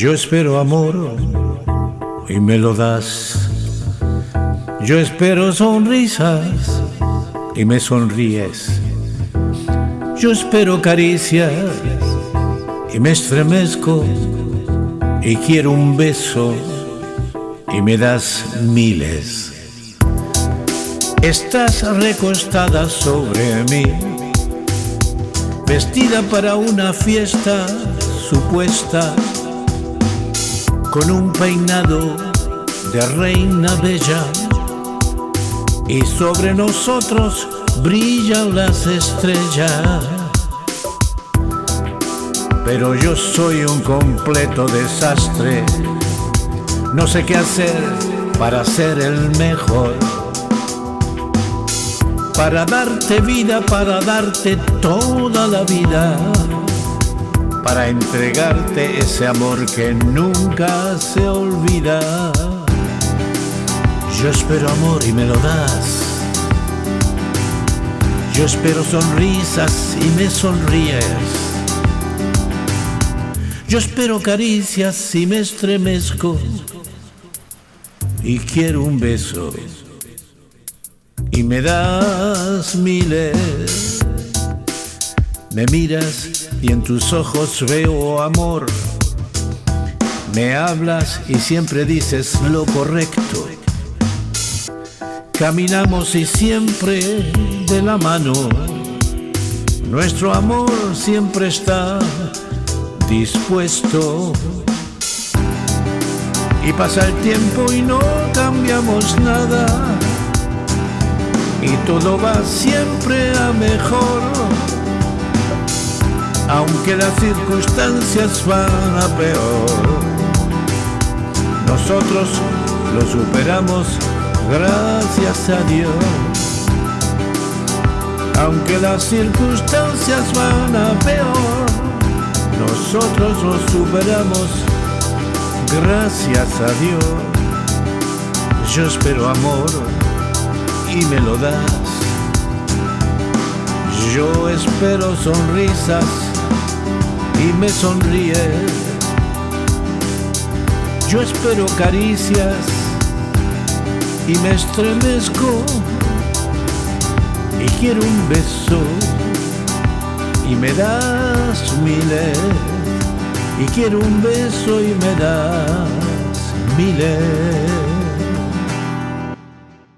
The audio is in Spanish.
Yo espero amor y me lo das. Yo espero sonrisas y me sonríes. Yo espero caricias y me estremezco y quiero un beso y me das miles. Estás recostada sobre mí, vestida para una fiesta supuesta, con un peinado de reina bella, y sobre nosotros brillan las estrellas. Pero yo soy un completo desastre, no sé qué hacer para ser el mejor. Para darte vida, para darte toda la vida, para entregarte ese amor que nunca se olvida. Yo espero amor y me lo das. Yo espero sonrisas y me sonríes. Yo espero caricias y me estremezco. Y quiero un beso y me das miles. Me miras y en tus ojos veo amor. Me hablas y siempre dices lo correcto. Caminamos y siempre de la mano. Nuestro amor siempre está dispuesto. Y pasa el tiempo y no cambiamos nada y todo va siempre a mejor. Aunque las circunstancias van a peor, nosotros lo superamos gracias a Dios. Aunque las circunstancias van a peor, nosotros lo superamos gracias a Dios. Yo espero amor y me lo das. Yo espero sonrisas y me sonríes. Yo espero caricias y me estremezco y quiero un beso y me das miles y quiero un beso y me das miles.